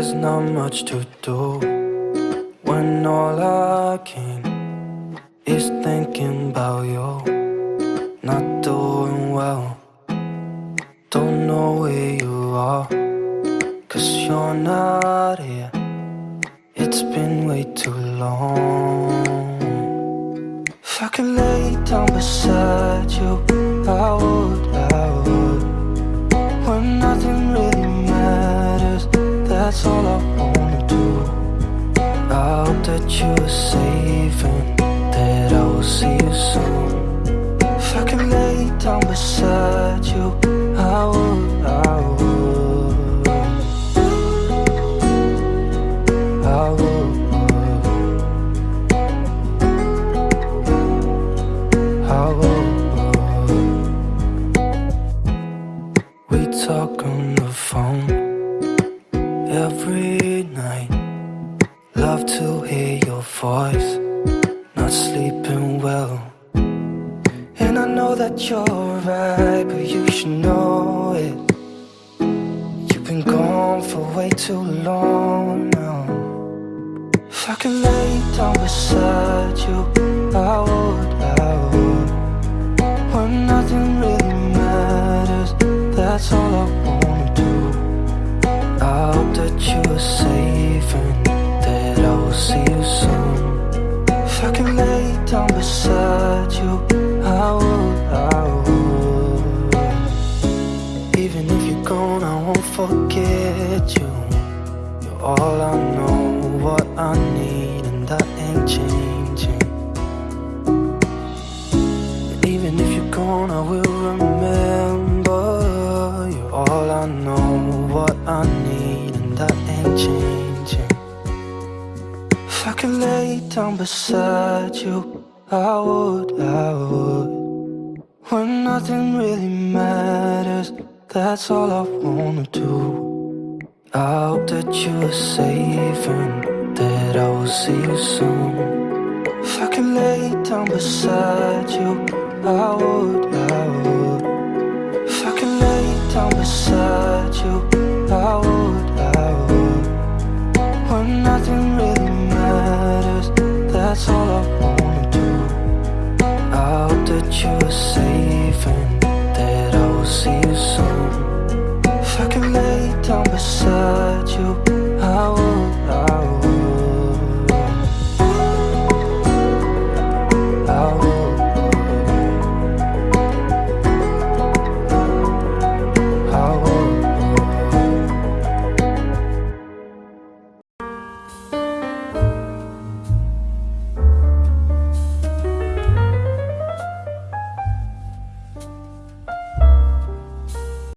there's not much to do when all I can is thinking about you. Not doing well, don't know where you are, cause you're not here. It's been way too long. If I could lay down beside you, that I will see you soon. If I lay down beside you, I would, I would. I would. I would. We talk on the phone every night. Love to hear your voice. Not sleeping well. And I know that you're right, but you should know it. You've been gone for way too long now. If I could lay down beside you, I would, I would. When nothing really matters, that's all I wanna do. I hope that you are safe and see you soon. If I could lay down beside you, I would, I would. Even if you're gone, I won't forget you. You're all I know, what I need, and that ain't changing. And even if you're gone, I will remember. You're all I know, what I need, and that ain't changing. Could lay down beside you, I would, I would. When nothing really matters, that's all I wanna do. I hope that you are safe and that I will see you soon. If I could lay down beside you, I would,